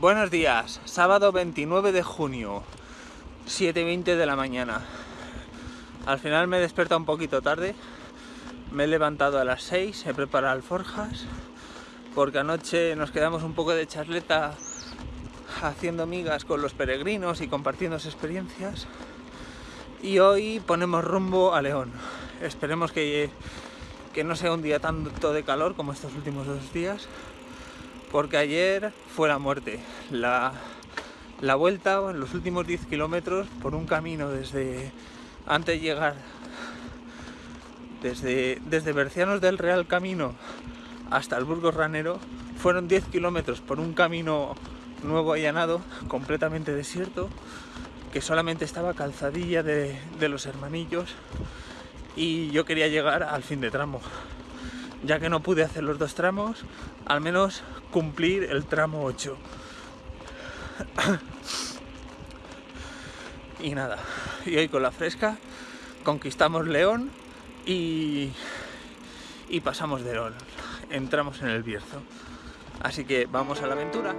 Buenos días, sábado 29 de junio, 7.20 de la mañana. Al final me he despertado un poquito tarde, me he levantado a las 6, he preparado alforjas, porque anoche nos quedamos un poco de charleta haciendo migas con los peregrinos y compartiendo experiencias. Y hoy ponemos rumbo a León. Esperemos que, que no sea un día tanto de calor como estos últimos dos días, porque ayer fue la muerte. La, la vuelta los últimos 10 kilómetros por un camino desde antes de llegar desde, desde Bercianos del Real Camino hasta el Burgos Ranero fueron 10 kilómetros por un camino nuevo allanado, completamente desierto, que solamente estaba calzadilla de, de los hermanillos y yo quería llegar al fin de tramo. Ya que no pude hacer los dos tramos, al menos cumplir el tramo 8. y nada, y hoy con la fresca conquistamos León y, y pasamos de León. Entramos en el Bierzo. Así que vamos a la aventura.